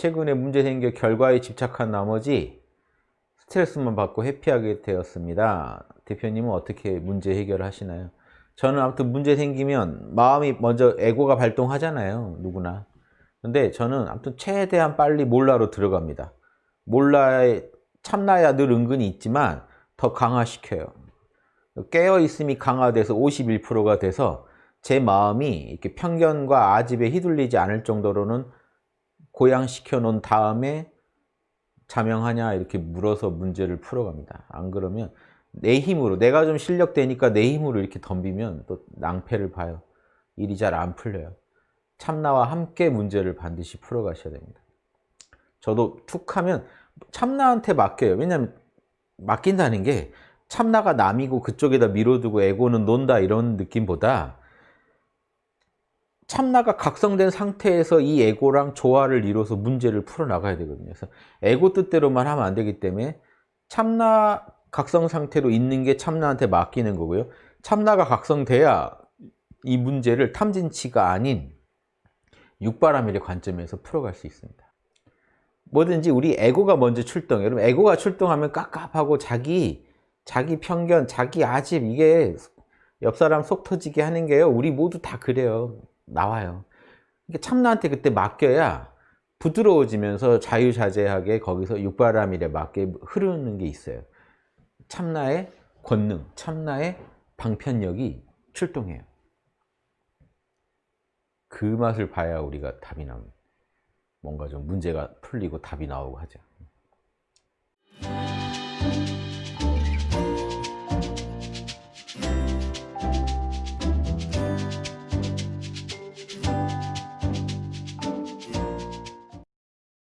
최근에 문제 생겨 결과에 집착한 나머지 스트레스만 받고 회피하게 되었습니다. 대표님은 어떻게 문제 해결을 하시나요? 저는 아무튼 문제 생기면 마음이 먼저 에고가 발동하잖아요. 누구나. 근데 저는 아무튼 최대한 빨리 몰라로 들어갑니다. 몰라에 참나야 늘 은근히 있지만 더 강화시켜요. 깨어있음이 강화돼서 51%가 돼서 제 마음이 이렇게 편견과 아집에 휘둘리지 않을 정도로는 고양시켜 놓은 다음에 자명하냐 이렇게 물어서 문제를 풀어갑니다. 안 그러면 내 힘으로 내가 좀 실력 되니까 내 힘으로 이렇게 덤비면 또 낭패를 봐요. 일이 잘 안 풀려요. 참나와 함께 문제를 반드시 풀어가셔야 됩니다. 저도 툭 하면 참나한테 맡겨요. 왜냐하면 맡긴다는 게 참나가 남이고 그쪽에다 밀어두고 에고는 논다 이런 느낌보다 참나가 각성된 상태에서 이 에고랑 조화를 이뤄서 문제를 풀어나가야 되거든요. 그래서 에고 뜻대로만 하면 안 되기 때문에 참나 각성 상태로 있는 게 참나한테 맡기는 거고요. 참나가 각성돼야 이 문제를 탐진치가 아닌 육바라밀의 관점에서 풀어갈 수 있습니다. 뭐든지 우리 에고가 먼저 출동해요. 여러분 에고가 출동하면 깝깝하고 자기 자기 편견, 자기 아집 이게 옆 사람 속 터지게 하는 게요. 우리 모두 다 그래요. 나와요. 참나한테 그때 맡겨야 부드러워지면서 자유자재하게 거기서 육바라밀에 맞게 흐르는 게 있어요. 참나의 권능, 참나의 방편력이 출동해요. 그 맛을 봐야 우리가 답이 나옵니다. 뭔가 좀 문제가 풀리고 답이 나오고 하죠.